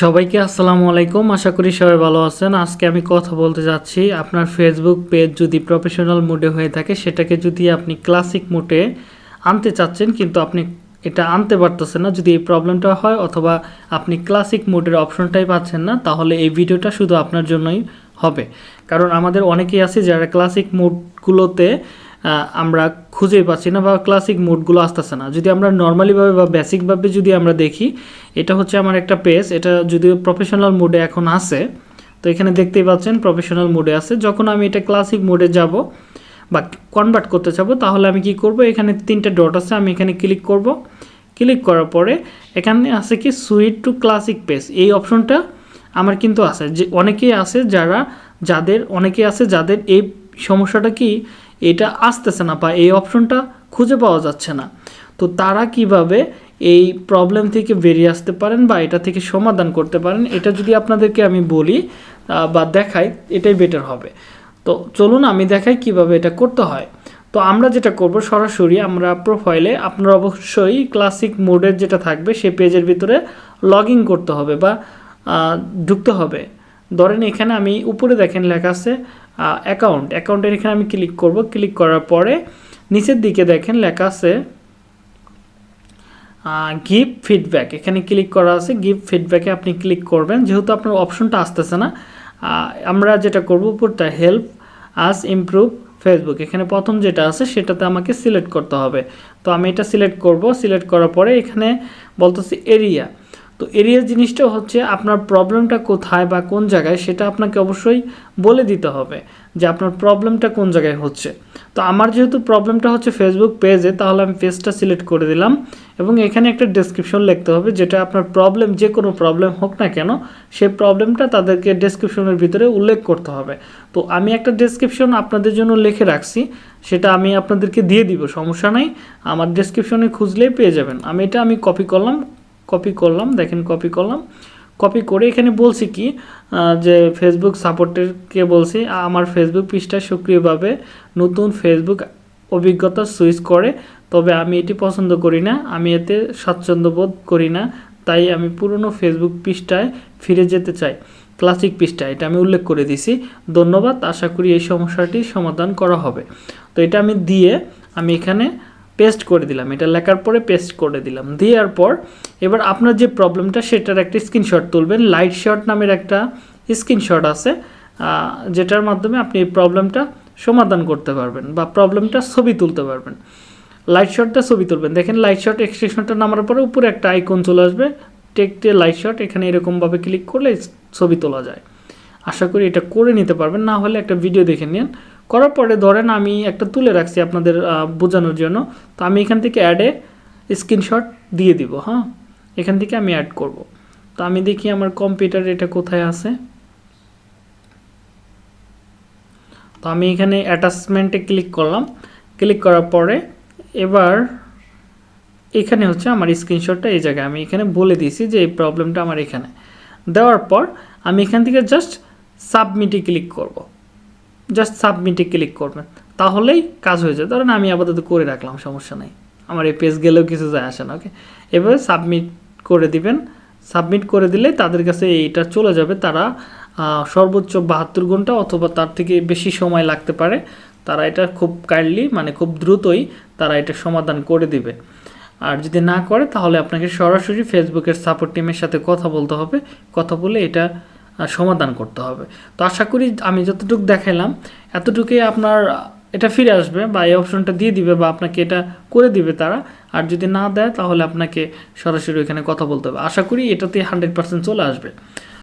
সবাইকে আসসালামু আলাইকুম। আশা করি সবাই ভালো আছেন। আজকে আমি কথা বলতে যাচ্ছি। আপনার ফেসবুক পেজ যদি প্রফেশনাল মোডে হয়ে থাকে, সেটাকে যদি আপনি ক্লাসিক মোডে আনতে চাচ্ছেন, কিন্তু আপনি এটা আনতে পারতেছেন না, যদি এই প্রবলেমটা হয় অথবা আপনি ক্লাসিক মোডের অপশনটাই পাচ্ছেন না, তাহলে এই ভিডিওটা শুধু আপনার জন্যই হবে। কারণ আমাদের অনেকেই আছে যারা ক্লাসিক মোডগুলোতে আমরা খুঁজেই পাচ্ছি না বা ক্লাসিক মোডগুলো আসতেছে না। যদি আমরা নর্মালিভাবে বা বেসিকভাবে যদি আমরা দেখি, এটা হচ্ছে আমার একটা পেজ এটা যদিও প্রফেশনাল মোডে এখন আছে, তো এখানে দেখতেই পাচ্ছেন প্রফেশনাল মোডে আছে। যখন আমি এটা ক্লাসিক মোডে যাব বা কনভার্ট করতে চাবো, তাহলে আমি কি করব? এখানে তিনটে ডট আছে, আমি এখানে ক্লিক করব। ক্লিক করার পরে এখানে আছে কি সুইট টু ক্লাসিক পেজ এই অপশনটা আমার কিন্তু আছে। যে অনেকেই আছে যারা, যাদের, অনেকেই আছে যাদের এই সমস্যাটা কি এটা আসতেছে না বা এই অপশনটা খুঁজে পাওয়া যাচ্ছে না। তো তারা কীভাবে এই প্রবলেম থেকে বেরিয়ে আসতে পারেন বা এটা থেকে সমাধান করতে পারেন, এটা যদি আপনাদেরকে আমি বলি বা দেখাই, এটাই বেটার হবে। তো চলুন আমি দেখাই কীভাবে এটা করতে হয়। তো আমরা যেটা করব, সরাসরি আমরা প্রোফাইলে আপনার অবশ্যই ক্লাসিক মোডের যেটা থাকবে, সেই পেজের ভিতরে লগ করতে হবে বা ঢুকতে হবে। ধরেন এখানে আমি উপরে দেখেন লেখা আছে অ্যাকাউন্ট অ্যাকাউন্টের এখানে আমি ক্লিক করব। ক্লিক করার পরে নিচের দিকে দেখেন লেখা আছে গিভ ফিডব্যাক এখানে ক্লিক করা আছে গিভ ফিডব্যাকে আপনি ক্লিক করবেন। যেহেতু আপনার অপশনটা আসতেছে না আমরা যেটা করব, উপরটা হেল্প আস ইমপ্রুভ ফেসবুক এখানে প্রথম যেটা আছে, সেটাতে আমাকে সিলেক্ট করতে হবে। তো আমি এটা সিলেক্ট করব। সিলেক্ট করার পরে এখানে বলতেছি এরিয়া তো এরিয়া জিনিসটা হচ্ছে আপনার প্রবলেমটা কোথায় বা কোন জায়গায় সেটা আপনাকে অবশ্যই বলে দিতে হবে যে আপনার প্রবলেমটা কোন জায়গায় হচ্ছে। তো আমার যেহেতু প্রবলেমটা হচ্ছে ফেসবুক পেজে তাহলে আমি পেজটা সিলেক্ট করে দিলাম এবং এখানে একটা ডেসক্রিপশন লিখতে হবে যেটা আপনার প্রবলেম যে কোনো প্রবলেম হোক না কেন, সেই প্রবলেমটা তাদেরকে ডেসক্রিপশনের ভিতরে উল্লেখ করতে হবে। তো আমি একটা ডেসক্রিপশন আপনাদের জন্য লিখে রাখছি, সেটা আমি আপনাদেরকে দিয়ে দিব, সমস্যা নাই। আমার ডেসক্রিপশনে খুঁজলেই পেয়ে যাবেন। আমি এটা আমি কপি করলাম কপি করলাম, দেখেন কপি করলাম। কপি করে এখানে বলছি কি যে ফেসবুক সাপোর্টেরকে বলছি, আমার ফেসবুক পৃষ্ঠায় সক্রিয়ভাবে নতুন ফেসবুক অভিজ্ঞতা সুইচ করে, তবে আমি এটি পছন্দ করি না, আমি এতে স্বাচ্ছন্দ্য বোধ করি না, তাই আমি পুরনো ফেসবুক পৃষ্ঠায় ফিরে যেতে চাই। ক্লাসিক পৃষ্ঠায় এটা আমি উল্লেখ করে দিছি ধন্যবাদ, আশা করি এই সমস্যাটি সমাধান করা হবে। তো এটা আমি দিয়ে আমি এখানে পেস্ট করে দিলাম। এটা লেখার পরে পেস্ট করে দিলাম। দেওয়ার পর এবার আপনার যে প্রবলেমটা সেটার একটা স্ক্রিনশট তুলবেন। লাইট শট নামের একটা স্ক্রিনশট আছে যেটার মাধ্যমে আপনি এই প্রবলেমটা সমাধান করতে পারবেন বা প্রবলেমটা ছবি তুলতে পারবেন। লাইট শটটা ছবি তুলবেন। দেখেন লাইট শট এক্সটেনশনটা নামার পরে উপরে একটা আইকন চলে আসবে। টেকটে লাইট শট এখানে এরকমভাবে ক্লিক করলে ছবি তোলা যায়। আশা করি এটা করে নিতে পারবেন। না হলে একটা ভিডিও দেখে নিন। করার পরে ধরেন আমি একটা তুলে রাখছি আপনাদের বোঝানোর জন্য। তো আমি এখান থেকে অ্যাডে স্ক্রিনশট দিয়ে দিব হ্যাঁ? এখান থেকে আমি অ্যাড করব। তো আমি দেখি আমার কম্পিউটার এটা কোথায় আছে। তো আমি এখানে অ্যাটাচমেন্টে ক্লিক করলাম। ক্লিক করার পরে এবার এখানে হচ্ছে আমার স্ক্রিনশটটা এই জায়গায়। আমি এখানে বলে দিয়েছি যে এই প্রবলেমটা আমার এখানে। দেওয়ার পর আমি এখান থেকে জাস্ট সাবমিটে ক্লিক করব। জাস্ট সাবমিটে ক্লিক করবেন। তাহলেই কাজ হয়ে যায়। ধরেন আমি আপাতত করে রাখলাম, সমস্যা নাই। আমার এই পেজ গেলেও কিছু যায় আসে না ওকে এভাবে সাবমিট করে দিবেন। সাবমিট করে দিলে তাদের কাছে এইটা চলে যাবে। তারা সর্বোচ্চ বাহাত্তর ঘণ্টা অথবা তার থেকে বেশি সময় লাগতে পারে। তারা এটা খুব কাইন্ডলি মানে খুব দ্রুতই তারা এটা সমাধান করে দিবে। আর যদি না করে, তাহলে আপনাকে সরাসরি ফেসবুকের সাপোর্ট টিমের সাথে কথা বলতে হবে। কথা বলে এটা সমাধান করতে হবে। তো আশা করি আমি যতটুকু দেখাইলাম, এতটুকুই আপনার, এটা ফিরে আসবে বা এই অপশনটা দিয়ে দিবে বা আপনাকে এটা করে দিবে তারা। আর যদি না দেয়, তাহলে আপনাকে সরাসরি ওইখানে কথা বলতে হবে। আশা করি এটাতে হান্ড্রেড পার্সেন্ট চলে আসবে।